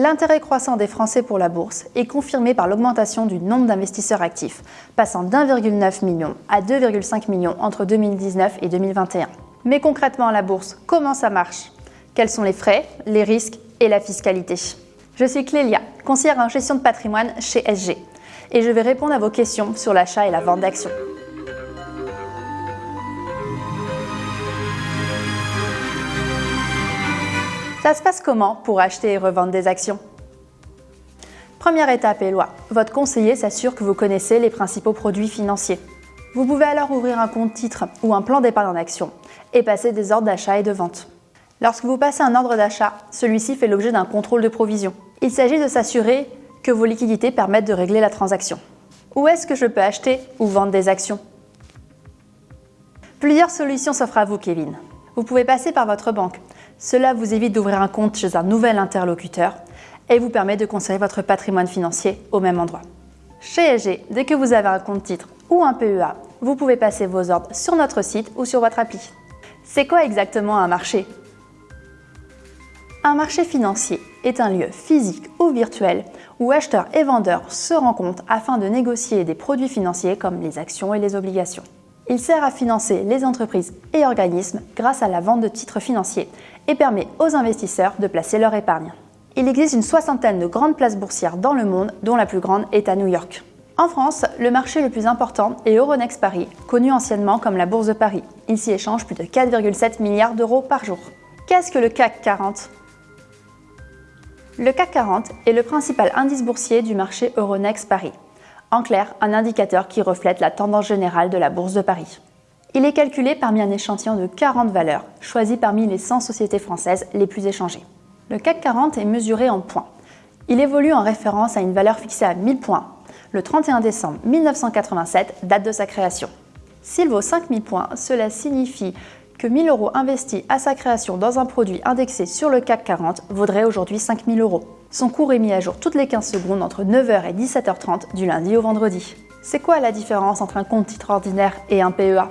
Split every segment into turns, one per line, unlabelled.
L'intérêt croissant des Français pour la bourse est confirmé par l'augmentation du nombre d'investisseurs actifs, passant d'1,9 million à 2,5 millions entre 2019 et 2021. Mais concrètement, la bourse, comment ça marche? Quels sont les frais, les risques et la fiscalité? Je suis Clélia, conseillère en gestion de patrimoine chez SG, et je vais répondre à vos questions sur l'achat et la vente d'actions. Ça se passe comment pour acheter et revendre des actions? Première étape est loi. Votre conseiller s'assure que vous connaissez les principaux produits financiers. Vous pouvez alors ouvrir un compte titre ou un plan d'épargne en action et passer des ordres d'achat et de vente. Lorsque vous passez un ordre d'achat, celui-ci fait l'objet d'un contrôle de provision. Il s'agit de s'assurer que vos liquidités permettent de régler la transaction. Où est-ce que je peux acheter ou vendre des actions? Plusieurs solutions s'offrent à vous, Kevin. Vous pouvez passer par votre banque. Cela vous évite d'ouvrir un compte chez un nouvel interlocuteur et vous permet de conserver votre patrimoine financier au même endroit. Chez SG, dès que vous avez un compte titre ou un PEA, vous pouvez passer vos ordres sur notre site ou sur votre appli. C'est quoi exactement un marché? Un marché financier est un lieu physique ou virtuel où acheteurs et vendeurs se rencontrent afin de négocier des produits financiers comme les actions et les obligations. Il sert à financer les entreprises et organismes grâce à la vente de titres financiers et permet aux investisseurs de placer leur épargne. Il existe une soixantaine de grandes places boursières dans le monde, dont la plus grande est à New York. En France, le marché le plus important est Euronext Paris, connu anciennement comme la Bourse de Paris. Il s'y échange plus de 4,7 milliards d'euros par jour. Qu'est-ce que le CAC 40 Le CAC 40 est le principal indice boursier du marché Euronext Paris. En clair, un indicateur qui reflète la tendance générale de la Bourse de Paris. Il est calculé parmi un échantillon de 40 valeurs, choisies parmi les 100 sociétés françaises les plus échangées. Le CAC 40 est mesuré en points. Il évolue en référence à une valeur fixée à 1000 points, le 31 décembre 1987, date de sa création. S'il vaut 5000 points, cela signifie que 1000 euros investis à sa création dans un produit indexé sur le CAC 40 vaudrait aujourd'hui 5000 euros. Son cours est mis à jour toutes les 15 secondes entre 9h et 17h30 du lundi au vendredi. C'est quoi la différence entre un compte titre ordinaire et un PEA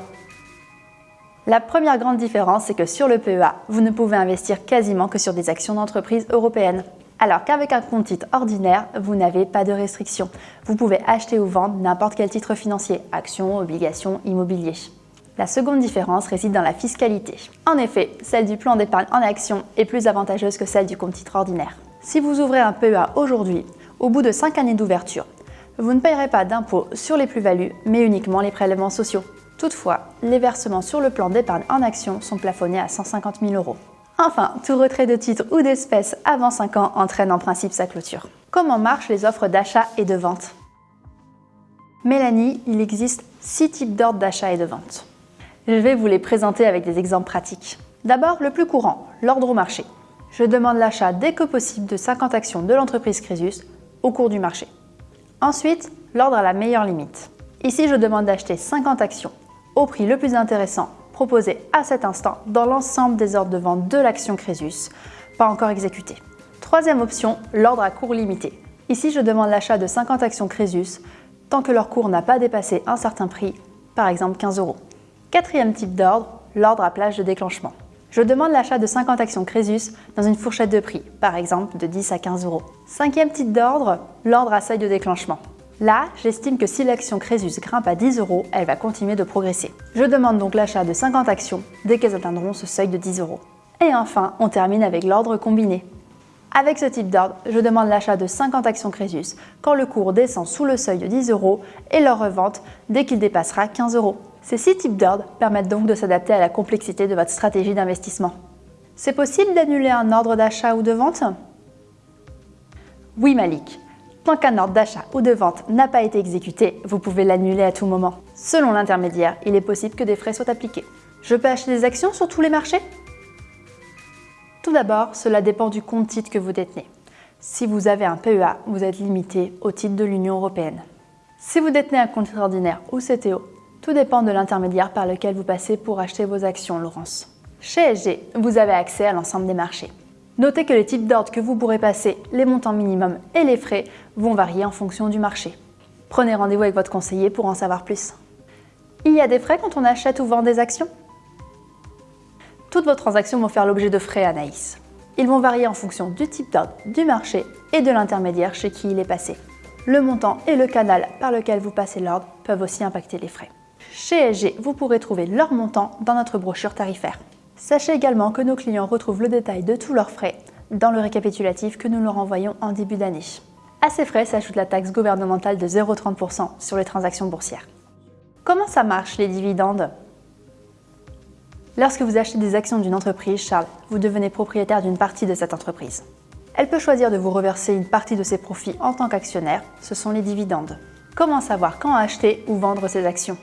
La première grande différence, c'est que sur le PEA, vous ne pouvez investir quasiment que sur des actions d'entreprise européennes. Alors qu'avec un compte titre ordinaire, vous n'avez pas de restrictions. Vous pouvez acheter ou vendre n'importe quel titre financier, actions, obligations, immobilier. La seconde différence réside dans la fiscalité. En effet, celle du plan d'épargne en action est plus avantageuse que celle du compte titre ordinaire. Si vous ouvrez un PEA aujourd'hui, au bout de 5 années d'ouverture, vous ne payerez pas d'impôt sur les plus-values, mais uniquement les prélèvements sociaux. Toutefois, les versements sur le plan d'épargne en action sont plafonnés à 150 000 euros. Enfin, tout retrait de titres ou d'espèces avant 5 ans entraîne en principe sa clôture. Comment marchent les offres d'achat et de vente? Mélanie, il existe 6 types d'ordres d'achat et de vente. Je vais vous les présenter avec des exemples pratiques. D'abord, le plus courant, l'ordre au marché. Je demande l'achat dès que possible de 50 actions de l'entreprise Crésus au cours du marché. Ensuite, l'ordre à la meilleure limite. Ici, je demande d'acheter 50 actions au prix le plus intéressant proposé à cet instant dans l'ensemble des ordres de vente de l'action Crésus, pas encore exécuté. Troisième option, l'ordre à cours limité. Ici, je demande l'achat de 50 actions Crésus tant que leur cours n'a pas dépassé un certain prix, par exemple 15 euros. Quatrième type d'ordre, l'ordre à plage de déclenchement. Je demande l'achat de 50 actions Crésus dans une fourchette de prix, par exemple de 10 à 15 euros. Cinquième type d'ordre, l'ordre à seuil de déclenchement. Là, j'estime que si l'action Crésus grimpe à 10 euros, elle va continuer de progresser. Je demande donc l'achat de 50 actions dès qu'elles atteindront ce seuil de 10 euros. Et enfin, on termine avec l'ordre combiné. Avec ce type d'ordre, je demande l'achat de 50 actions Crésus quand le cours descend sous le seuil de 10 euros et leur revente dès qu'il dépassera 15 euros. Ces six types d'ordres permettent donc de s'adapter à la complexité de votre stratégie d'investissement. C'est possible d'annuler un ordre d'achat ou de vente? Oui Malik. Tant qu'un ordre d'achat ou de vente n'a pas été exécuté, vous pouvez l'annuler à tout moment. Selon l'intermédiaire, il est possible que des frais soient appliqués. Je peux acheter des actions sur tous les marchés? Tout d'abord, cela dépend du compte titre que vous détenez. Si vous avez un PEA, vous êtes limité au titre de l'Union européenne. Si vous détenez un compte ordinaire ou CTO, tout dépend de l'intermédiaire par lequel vous passez pour acheter vos actions, Laurence. Chez SG, vous avez accès à l'ensemble des marchés. Notez que les types d'ordres que vous pourrez passer, les montants minimums et les frais vont varier en fonction du marché. Prenez rendez-vous avec votre conseiller pour en savoir plus. Il y a des frais quand on achète ou vend des actions? Toutes vos transactions vont faire l'objet de frais, Anaïs. Ils vont varier en fonction du type d'ordre, du marché et de l'intermédiaire chez qui il est passé. Le montant et le canal par lequel vous passez l'ordre peuvent aussi impacter les frais. Chez SG, vous pourrez trouver leur montant dans notre brochure tarifaire. Sachez également que nos clients retrouvent le détail de tous leurs frais dans le récapitulatif que nous leur envoyons en début d'année. À ces frais s'ajoute la taxe gouvernementale de 0,30% sur les transactions boursières. Comment ça marche les dividendes? Lorsque vous achetez des actions d'une entreprise, Charles, vous devenez propriétaire d'une partie de cette entreprise. Elle peut choisir de vous reverser une partie de ses profits en tant qu'actionnaire, ce sont les dividendes. Comment savoir quand acheter ou vendre ses actions?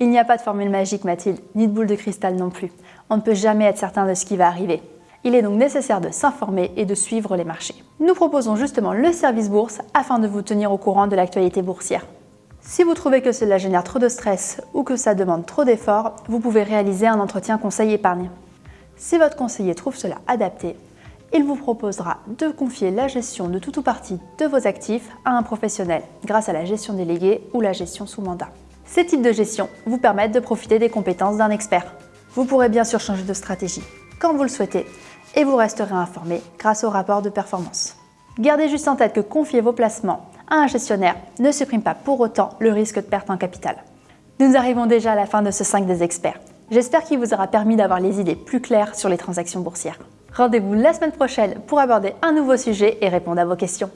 Il n'y a pas de formule magique, Mathilde, ni de boule de cristal non plus. On ne peut jamais être certain de ce qui va arriver. Il est donc nécessaire de s'informer et de suivre les marchés. Nous proposons justement le service bourse afin de vous tenir au courant de l'actualité boursière. Si vous trouvez que cela génère trop de stress ou que ça demande trop d'efforts, vous pouvez réaliser un entretien conseil épargne. Si votre conseiller trouve cela adapté, il vous proposera de confier la gestion de tout ou partie de vos actifs à un professionnel grâce à la gestion déléguée ou la gestion sous mandat. Ces types de gestion vous permettent de profiter des compétences d'un expert. Vous pourrez bien sûr changer de stratégie quand vous le souhaitez et vous resterez informé grâce au rapport de performance. Gardez juste en tête que confier vos placements à un gestionnaire ne supprime pas pour autant le risque de perte en capital. Nous arrivons déjà à la fin de ce 5 des experts. J'espère qu'il vous aura permis d'avoir les idées plus claires sur les transactions boursières. Rendez-vous la semaine prochaine pour aborder un nouveau sujet et répondre à vos questions.